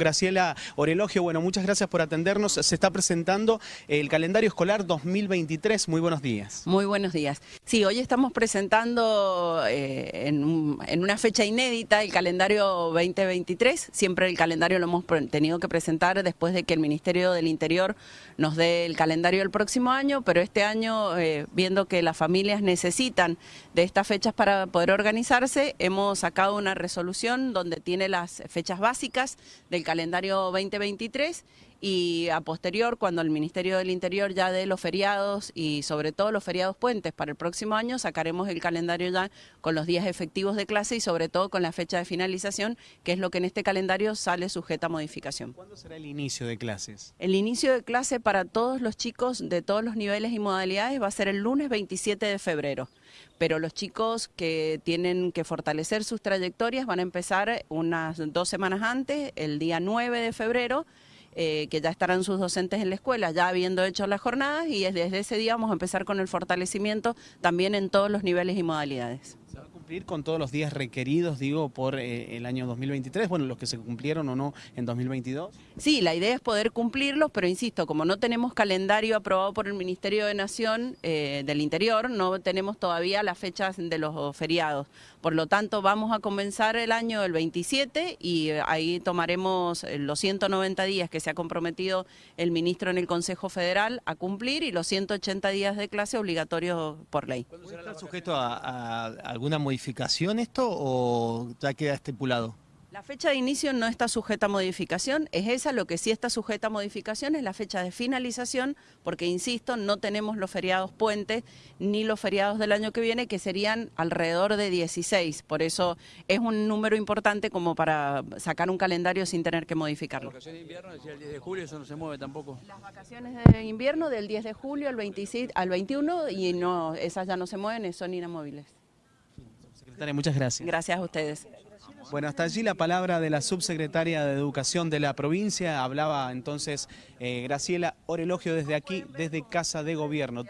Graciela Orelogio, bueno, muchas gracias por atendernos. Se está presentando el calendario escolar 2023. Muy buenos días. Muy buenos días. Sí, hoy estamos presentando eh, en, una fecha inédita el calendario 2023. Siempre el calendario lo hemos tenido que presentar después de que el Ministerio del Interior nos dé el calendario del próximo año, pero este año, eh, viendo que las familias necesitan de estas fechas para poder organizarse, hemos sacado una resolución donde tiene las fechas básicas del calendario 2023 y a posterior, cuando el Ministerio del Interior ya dé los feriados y sobre todo los feriados puentes para el próximo año, sacaremos el calendario ya con los días efectivos de clase y sobre todo con la fecha de finalización, que es lo que en este calendario sale sujeta a modificación. ¿Cuándo será el inicio de clases? El inicio de clase para todos los chicos de todos los niveles y modalidades va a ser el lunes 27 de febrero pero los chicos que tienen que fortalecer sus trayectorias van a empezar unas dos semanas antes, el día 9 de febrero, eh, que ya estarán sus docentes en la escuela, ya habiendo hecho las jornadas y desde ese día vamos a empezar con el fortalecimiento también en todos los niveles y modalidades con todos los días requeridos, digo, por eh, el año 2023? Bueno, los que se cumplieron o no en 2022. Sí, la idea es poder cumplirlos, pero insisto, como no tenemos calendario aprobado por el Ministerio de Nación eh, del Interior, no tenemos todavía las fechas de los feriados. Por lo tanto, vamos a comenzar el año el 27 y eh, ahí tomaremos los 190 días que se ha comprometido el ministro en el Consejo Federal a cumplir y los 180 días de clase obligatorios por ley. ¿Será sujeto a, a alguna modificación? Modificación esto o ya queda estipulado? La fecha de inicio no está sujeta a modificación, es esa, lo que sí está sujeta a modificación es la fecha de finalización, porque insisto, no tenemos los feriados puentes ni los feriados del año que viene, que serían alrededor de 16, por eso es un número importante como para sacar un calendario sin tener que modificarlo. Las vacaciones de invierno, decía el 10 de julio, eso no se mueve tampoco. Las vacaciones de invierno del 10 de julio al, 26, al 21 y no, esas ya no se mueven, son inamovibles muchas gracias. Gracias a ustedes. Bueno, hasta allí la palabra de la subsecretaria de Educación de la provincia. Hablaba entonces eh, Graciela Orelogio desde aquí, desde Casa de Gobierno.